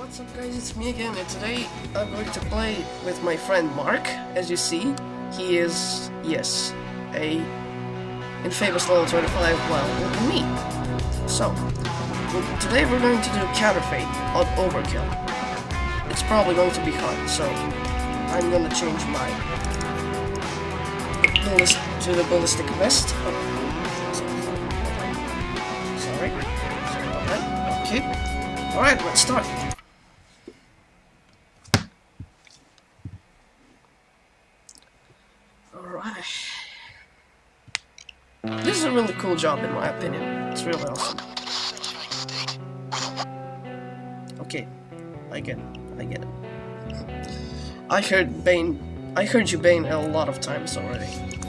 what's up guys, it's me again and today I'm going to play with my friend Mark. As you see, he is, yes, a infamous level 25 well me. So, today we're going to do counterfeit on Overkill. It's probably going to be hard, so I'm gonna change my ballist to the ballistic vest. Oh. Sorry. Okay. Alright, let's start. Alright. This is a really cool job in my opinion. It's really awesome. Okay, I get it. I get it. I heard Bane. I heard you Bane a lot of times already.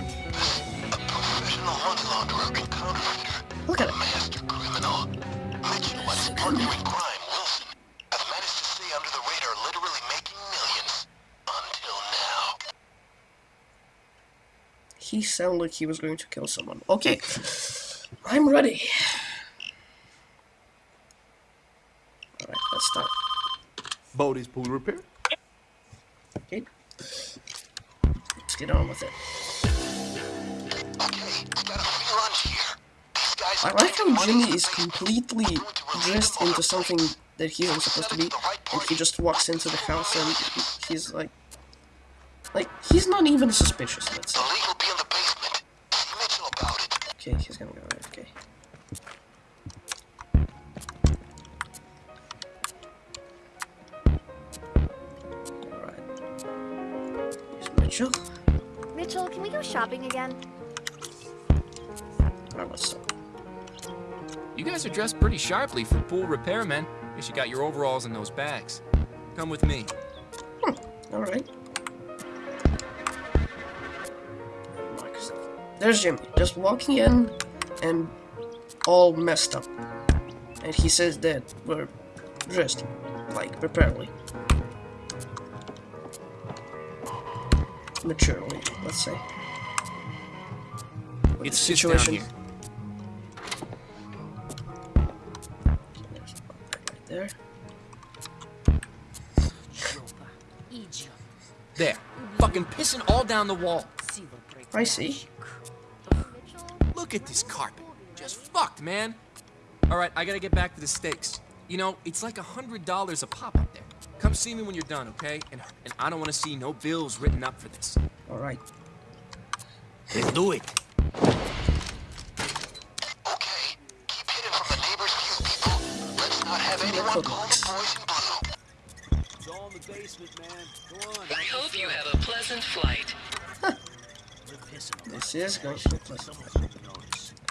He sounded like he was going to kill someone. Okay, I'm ready. Alright, let's start. Bodie's pool repair. Okay. Let's get on with it. I like how Jimmy is completely dressed into something that he isn't supposed to be, and he just walks into the house and he's like, like, he's not even suspicious, let's say. Okay, he's gonna go AFK. Alright. Here's Mitchell. Mitchell, can we go shopping again? Alright, let's start. You guys are dressed pretty sharply for pool repairmen. Guess you got your overalls in those bags. Come with me. Hmm, alright. There's Jimmy, just walking in and all messed up. And he says that we're dressed, like, preparedly. Maturely, let's say. But it's the situation. Here. Right there. There. Fucking pissing all down the wall. I see. Look at this carpet. Just fucked, man. Alright, I gotta get back to the steaks. You know, it's like a hundred dollars a pop up there. Come see me when you're done, okay? And and I don't want to see no bills written up for this. Alright. Let's do it. Okay, keep hidden from the neighbor's view, people. Let's not have anyone call the boys in blue. It's all in the basement, man. Go on. I hope you have a pleasant flight. this is going to be pleasant.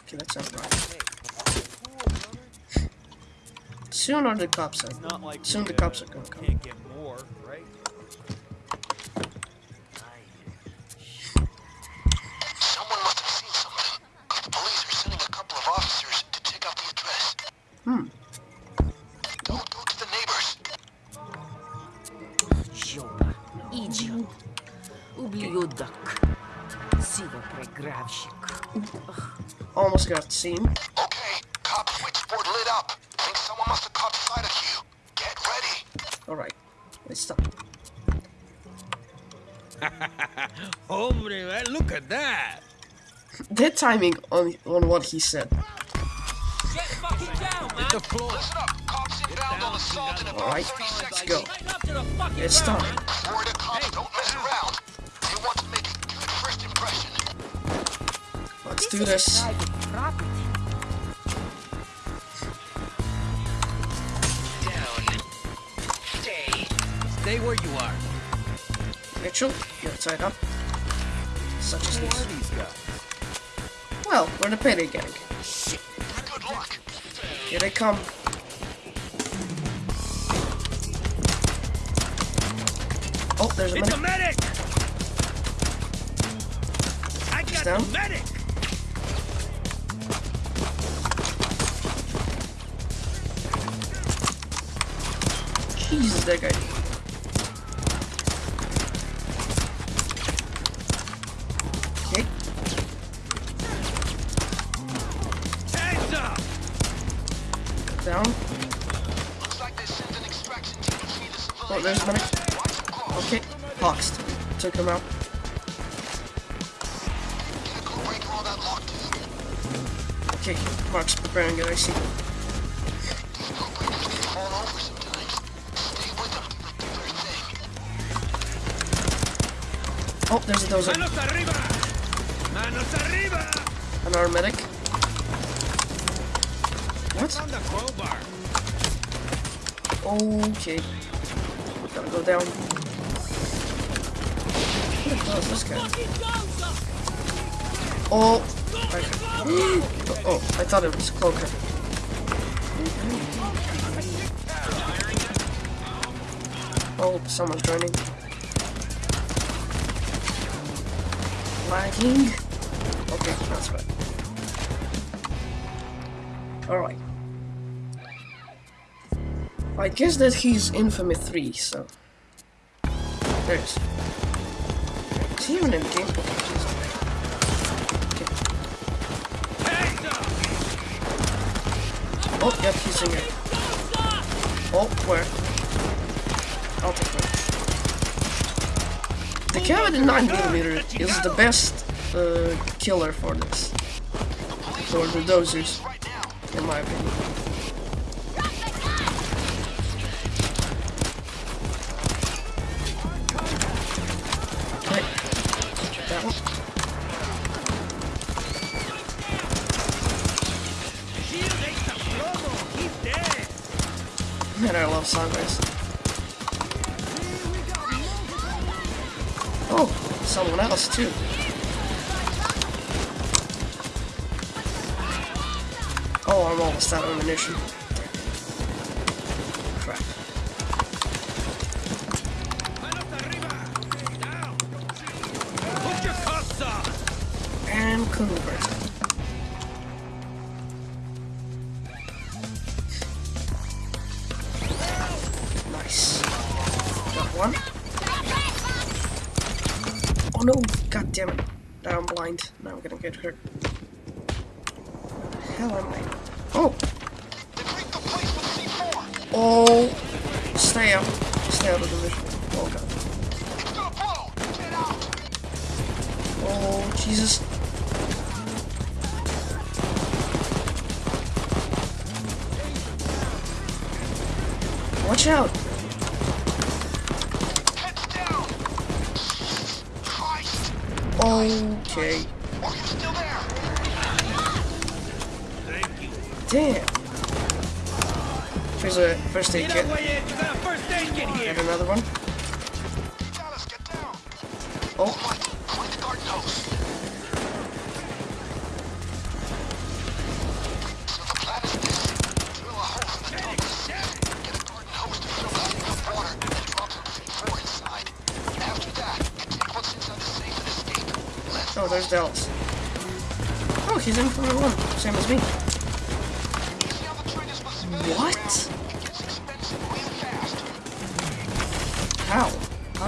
Okay, that sounds right. Soon are the cops are. Like Soon the, the cops are gonna come. Can't get more, right? Someone must have seen something. The police are sending a couple of officers to check out the address. Hmm. Don't go to the neighbors. Joba, idiot. Ублюдок. Сиво програвщик. Almost got seen. Okay, cop switchboard lit up. Think someone must have caught sight of you. Get ready. Alright, let's stop. Hombre, eh, look at that. Dead timing on on what he said. Get fucking down, man. The floor. Listen up. Cops inbound on assault in about Alright, three let's go. It's time. Florida cops do this. Down. Stay. Stay where you are. Mitchell, you're tied up. Such as Who are this. these guys? Well, we're the payday gang. Good luck. Here they come. Oh, there's a It's a medic! I got down. medic! Jesus, that guy. Okay. Hands up! Down. Looks like they sent an extraction team Oh, there's medic. Okay, Hawks took him out. Get a good break around that lock, dude. Okay, Mark's preparing it, I Oh, there's a dozer. Manos arriba! Manos arriba! Another medic. What? On the crowbar. Okay. Gotta go down. Who the hell is this guy? Oh! I, oh, I thought it was Cloaker. Oh, someone's joining. Lagging? Okay, that's bad. Alright. I guess that he's Infamy 3, so... There it is. Is he even in game? Oh, yep, he's in here. Oh, where? I'll take. The Cavity 9mm is the best uh, killer for this. For the dozers, in my opinion. Else too. Oh, I'm almost out of ammunition. Crap. And convert. I'm gonna get hurt. Hell am I? Oh! They break the place with C4. Oh! Stay out. Stay out of the vision. Oh god. It's gonna blow. Get out. Oh, Jesus. Watch out! Heads down. Christ. Okay. Damn. Here's a first aid kit. away in. You got a first aid kit here. And another one. Dallas, get down. Oh, Mike, find the garden hose. So the plan is this. Drill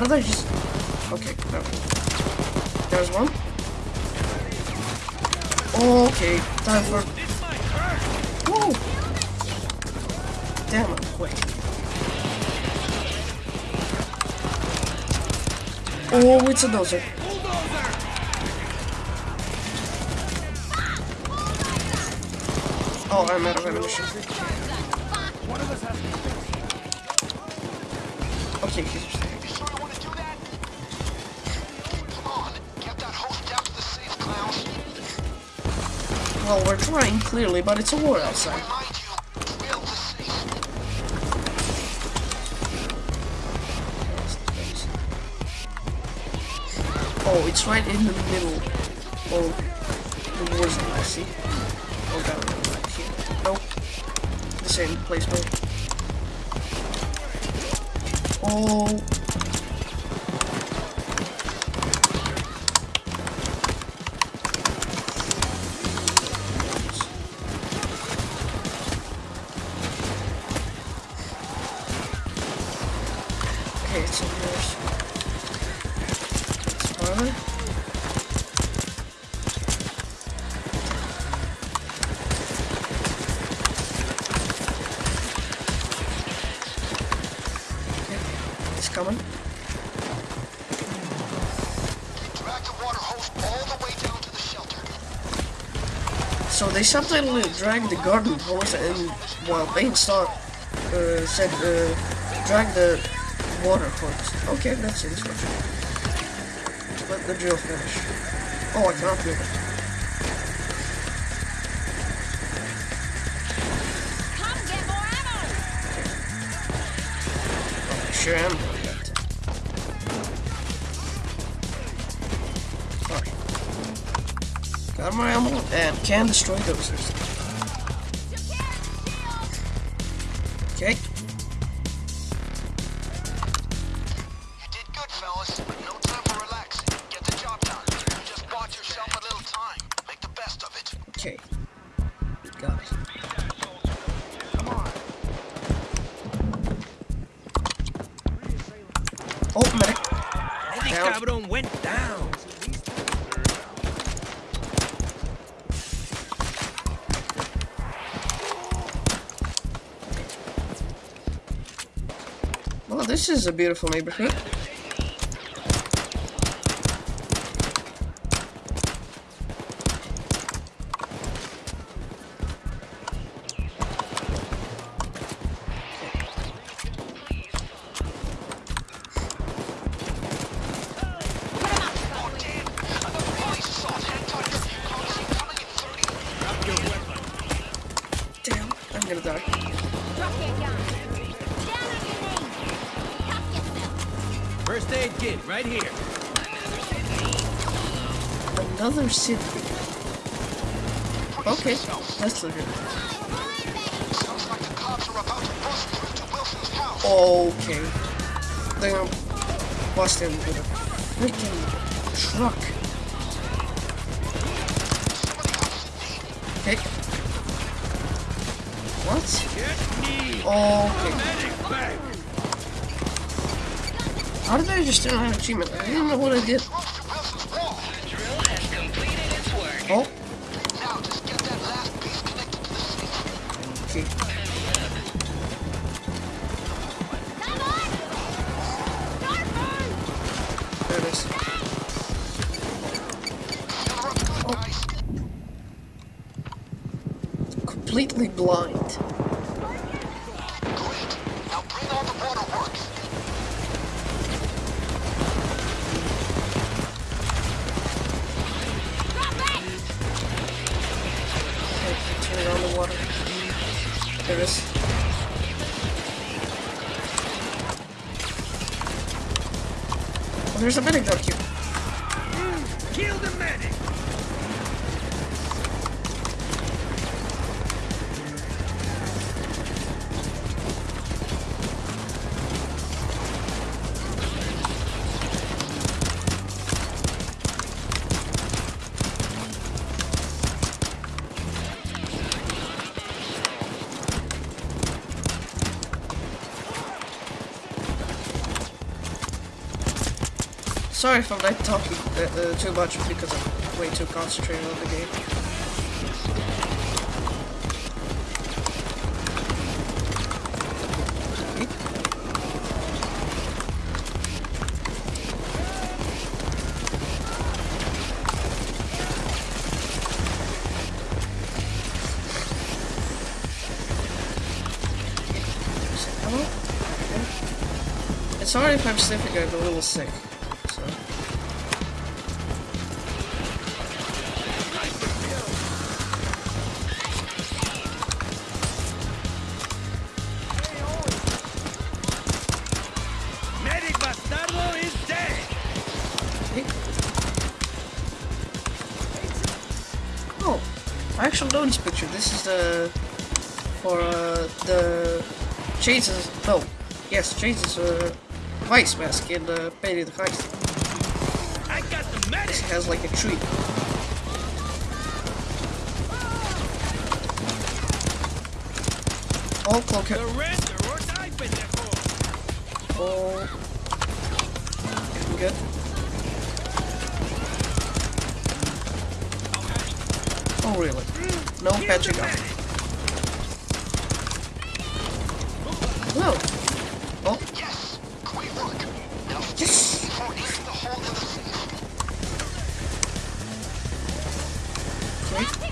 How did I just... Okay, no. There's one. Okay, time for... Whoa! Damn, I'm quick. Oh, it's a dozer. Oh, I'm out of ammunition. Okay, he's well, we're trying clearly, but it's a war outside. Oh, it's right in the middle. Oh, the war zone, I see. Oh god, right here. Nope. The same placement. Oh. Coming. Drag the water hose all the way down to the shelter. So they subtly drag the garden hose and while Bane saw uh, said uh, drag the water hose. Okay, that's interesting. Let the drill finish. Oh, I cannot do it. Come get more ammo! Oh, sure am doing that. My ammo and can destroy dozers. Okay. You did good, fellas, but no time for relaxing. Get the job done. You just bought yourself a little time. Make the best of it. Okay. Got it. Oh, medic. Eddie Down. Cabron went down. This is a beautiful neighborhood. Damn! Another police assault. Right here. Another city. Okay, that's legit. Sounds like the cops are about to bust through to Wilson's house. Okay. They're gonna bust in with a freaking truck. Okay. What? Get me. Okay. How did I just turn have achievement? I didn't know what I did. Close to Wilson's there's a down here. Sorry if I'm not talking uh, uh, too much because I'm way too concentrated on the game. Hello? It's sorry if I'm sniffing, I'm a little sick. Chases. No, yes, chases uh, vice mask in uh, Payday the Heist. I got the This has like a tree. Oh, cloak. Oh, getting good. Oh, really? No patching. Whoa. Oh. Yes. Great work. Now yes. the hole in the... Okay.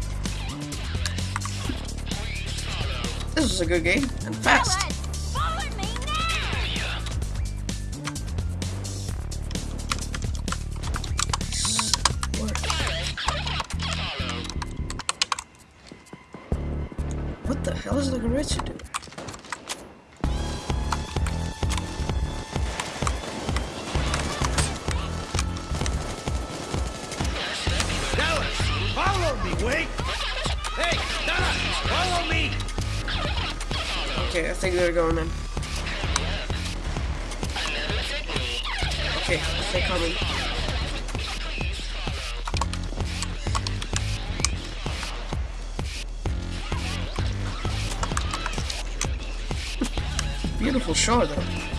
a good game and fast. What the hell is the gorilla they're going in. Okay, they're coming. Beautiful shore though.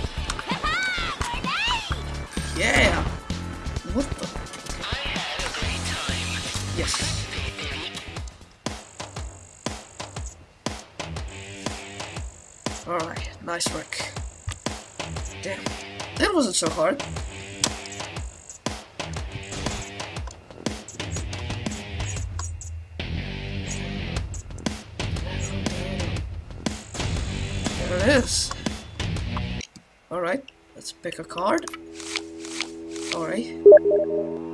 Nice work. Damn. That wasn't so hard. There it is. Alright, let's pick a card. Alright.